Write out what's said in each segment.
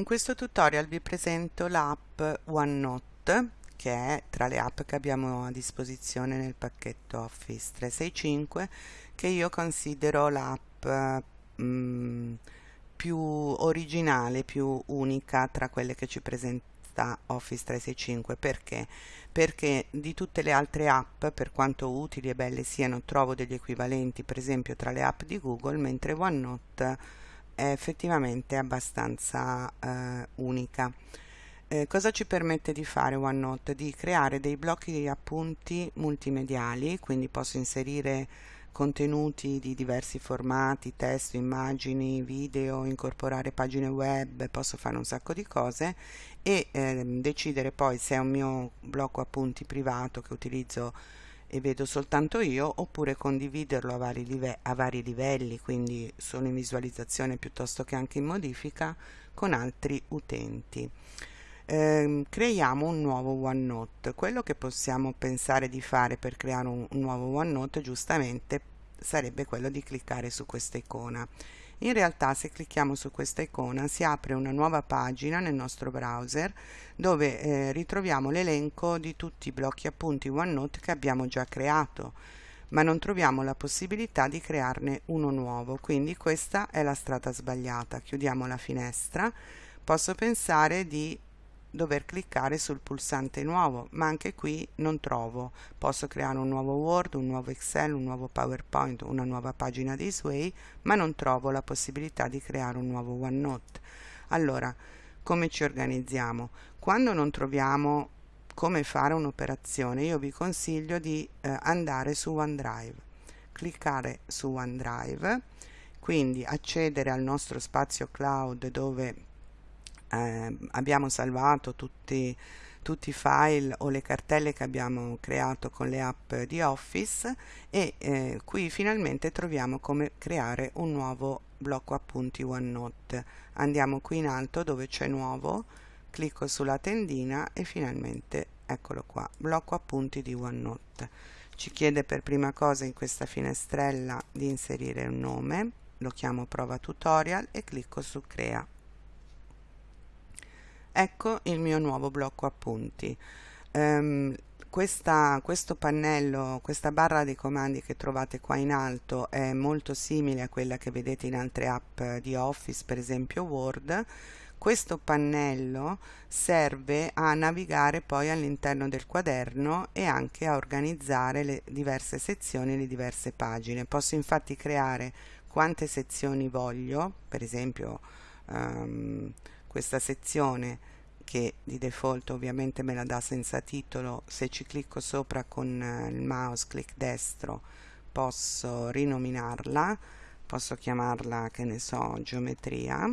In questo tutorial vi presento l'app OneNote che è tra le app che abbiamo a disposizione nel pacchetto Office 365 che io considero l'app mm, più originale, più unica tra quelle che ci presenta Office 365 perché? Perché di tutte le altre app, per quanto utili e belle siano, trovo degli equivalenti per esempio tra le app di Google, mentre OneNote è effettivamente abbastanza eh, unica. Eh, cosa ci permette di fare OneNote? Di creare dei blocchi di appunti multimediali, quindi posso inserire contenuti di diversi formati, testo, immagini, video, incorporare pagine web, posso fare un sacco di cose e eh, decidere poi se è un mio blocco appunti privato che utilizzo e vedo soltanto io oppure condividerlo a vari, a vari livelli quindi solo in visualizzazione piuttosto che anche in modifica con altri utenti. Eh, creiamo un nuovo OneNote. Quello che possiamo pensare di fare per creare un, un nuovo OneNote giustamente sarebbe quello di cliccare su questa icona in realtà se clicchiamo su questa icona si apre una nuova pagina nel nostro browser dove eh, ritroviamo l'elenco di tutti i blocchi appunti OneNote che abbiamo già creato. Ma non troviamo la possibilità di crearne uno nuovo quindi questa è la strada sbagliata. Chiudiamo la finestra. Posso pensare di dover cliccare sul pulsante nuovo ma anche qui non trovo. Posso creare un nuovo Word, un nuovo Excel, un nuovo PowerPoint, una nuova pagina di Sway ma non trovo la possibilità di creare un nuovo OneNote. Allora come ci organizziamo? Quando non troviamo come fare un'operazione io vi consiglio di eh, andare su OneDrive. Cliccare su OneDrive quindi accedere al nostro spazio cloud dove eh, abbiamo salvato tutti, tutti i file o le cartelle che abbiamo creato con le app di Office e eh, qui finalmente troviamo come creare un nuovo blocco appunti OneNote. Andiamo qui in alto dove c'è nuovo, clicco sulla tendina e finalmente eccolo qua, blocco appunti di OneNote. Ci chiede per prima cosa in questa finestrella di inserire un nome, lo chiamo prova tutorial e clicco su crea ecco il mio nuovo blocco appunti um, questa, questo pannello, questa barra dei comandi che trovate qua in alto è molto simile a quella che vedete in altre app di Office, per esempio Word. Questo pannello serve a navigare poi all'interno del quaderno e anche a organizzare le diverse sezioni, le diverse pagine. Posso infatti creare quante sezioni voglio, per esempio um, questa sezione che di default ovviamente me la dà senza titolo se ci clicco sopra con eh, il mouse clic destro posso rinominarla posso chiamarla che ne so geometria.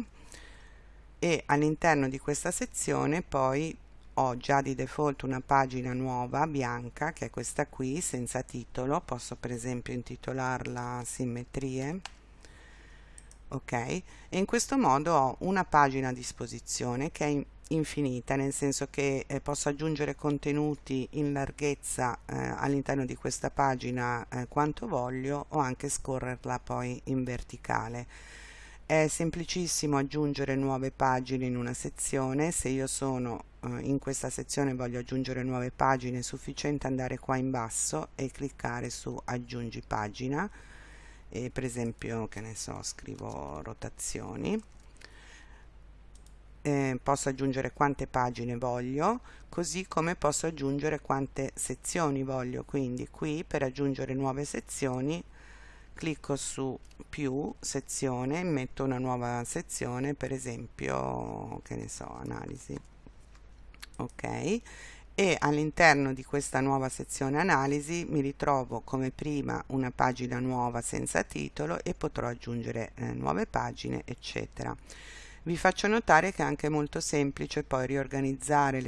E all'interno di questa sezione poi ho già di default una pagina nuova bianca che è questa qui senza titolo. Posso per esempio intitolarla simmetrie ok? E in questo modo ho una pagina a disposizione che è infinita nel senso che eh, posso aggiungere contenuti in larghezza eh, all'interno di questa pagina eh, quanto voglio o anche scorrerla poi in verticale. È semplicissimo aggiungere nuove pagine in una sezione. Se io sono eh, in questa sezione voglio aggiungere nuove pagine è sufficiente andare qua in basso e cliccare su aggiungi pagina e per esempio che ne so scrivo rotazioni. Eh, posso aggiungere quante pagine voglio così come posso aggiungere quante sezioni voglio. Quindi qui per aggiungere nuove sezioni clicco su più sezione metto una nuova sezione per esempio che ne so analisi. Ok e all'interno di questa nuova sezione analisi mi ritrovo come prima una pagina nuova senza titolo e potrò aggiungere eh, nuove pagine eccetera. Vi faccio notare che è anche molto semplice poi riorganizzare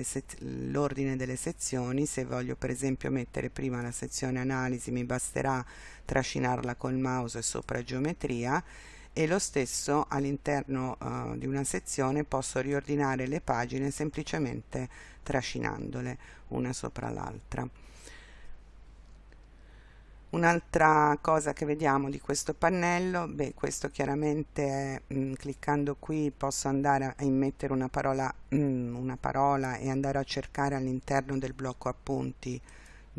l'ordine delle sezioni. Se voglio per esempio mettere prima la sezione analisi mi basterà trascinarla col mouse sopra geometria e lo stesso all'interno uh, di una sezione posso riordinare le pagine semplicemente trascinandole una sopra l'altra. Un'altra cosa che vediamo di questo pannello, beh, questo chiaramente è, mh, mm, cliccando qui posso andare a immettere una parola, mh, mm, una parola e andare a cercare all'interno del blocco appunti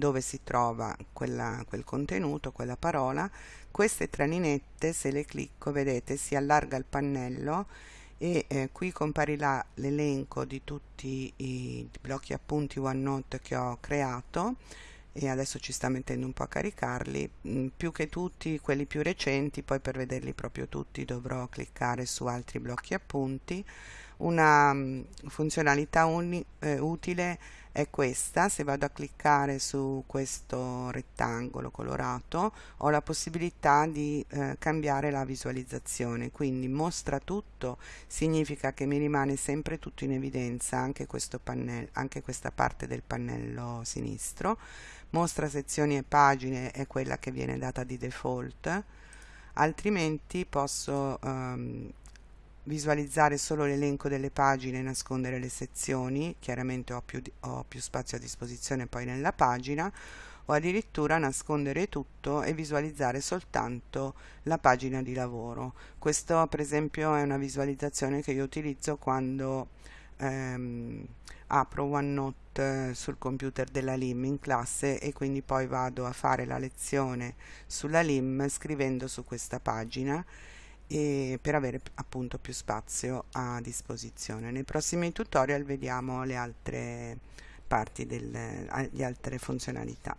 dove si trova quella, quel contenuto, quella parola. Queste tre linette, se le clicco, vedete, si allarga il pannello e eh, qui comparirà l'elenco di tutti i blocchi appunti OneNote che ho creato e adesso ci sta mettendo un po' a caricarli mm, più che tutti quelli più recenti poi per vederli proprio tutti dovrò cliccare su altri blocchi appunti una mm, funzionalità eh, utile è questa se vado a cliccare su questo rettangolo colorato ho la possibilità di eh, cambiare la visualizzazione. Quindi mostra tutto significa che mi rimane sempre tutto in evidenza anche questo pannello anche questa parte del pannello sinistro. Mostra sezioni e pagine è quella che viene data di default. Altrimenti posso um, visualizzare solo l'elenco delle pagine e nascondere le sezioni chiaramente ho più, ho più spazio a disposizione poi nella pagina o addirittura nascondere tutto e visualizzare soltanto la pagina di lavoro. Questo per esempio è una visualizzazione che io utilizzo quando ehm, apro OneNote sul computer della LIM in classe e quindi poi vado a fare la lezione sulla LIM scrivendo su questa pagina e per avere appunto più spazio a disposizione. Nei prossimi tutorial vediamo le altre parti, delle, le altre funzionalità.